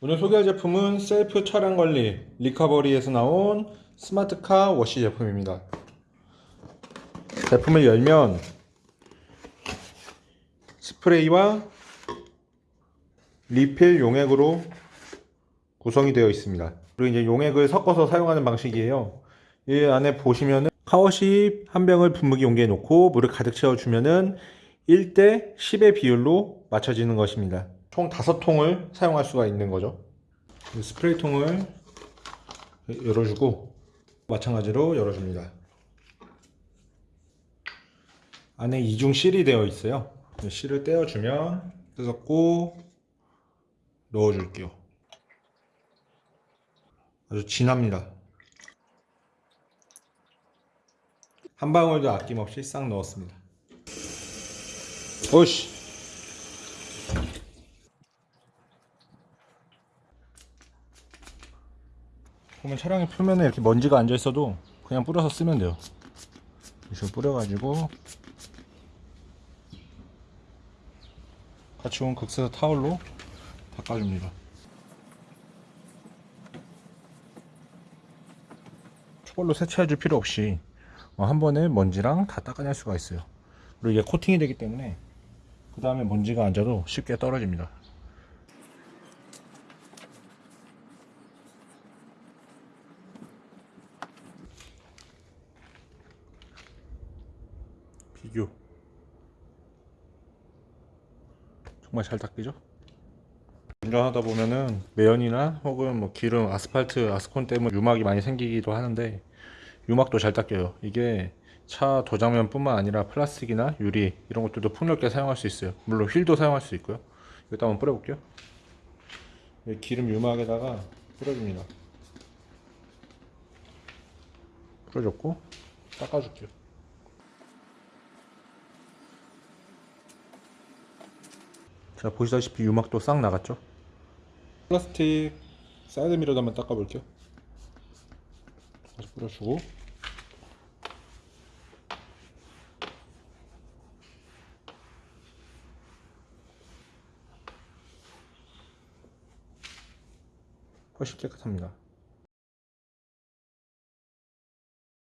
오늘 소개할 제품은 셀프 차량 관리 리카버리에서 나온 smart car wash 제품입니다. 제품을 열면 스프레이와 리필 용액으로 구성이 되어 있습니다. 그리고 이제 용액을 섞어서 사용하는 방식이에요. 이 안에 보시면은 car wash 한 병을 분무기 용기에 넣고 물을 가득 채워주면은 1대 10의 비율로 맞춰지는 것입니다. 총 5통을 사용할 수가 있는 거죠. 이 스프레이 통을 열어주고 마찬가지로 열어줍니다. 안에 이중 실이 되어 있어요. 이 실을 떼어주면 뜯었고 넣어줄게요. 아주 진합니다. 한 방울도 아낌없이 싹 넣었습니다. 오씨. 보면 차량의 표면에 이렇게 먼지가 앉아 있어도 그냥 뿌려서 쓰면 돼요. 이렇게 뿌려가지고 같이 온 극세사 타올로 닦아줍니다. 초벌로 세차해줄 필요 없이 어, 한 번에 먼지랑 다 닦아낼 수가 있어요. 그리고 이게 코팅이 되기 때문에 그 다음에 먼지가 앉아도 쉽게 떨어집니다. 비교 정말 잘 닦이죠? 운전하다 보면은 매연이나 혹은 뭐 기름, 아스팔트, 아스콘 때문에 유막이 많이 생기기도 하는데 유막도 잘 닦여요. 이게 차 도장면 뿐만 아니라 플라스틱이나 유리 이런 것들도 폭넓게 사용할 수 있어요. 물론 휠도 사용할 수 있고요. 이것도 한번 뿌려 볼게요. 이 기름 유막에다가 뿌려줍니다. 뿌려줬고 닦아줄게요. 자 보시다시피 유막도 싹 나갔죠? 플라스틱 사이드 미러도 한번 닦아 볼게요. 다시 뿌려주고 훨씬 깨끗합니다.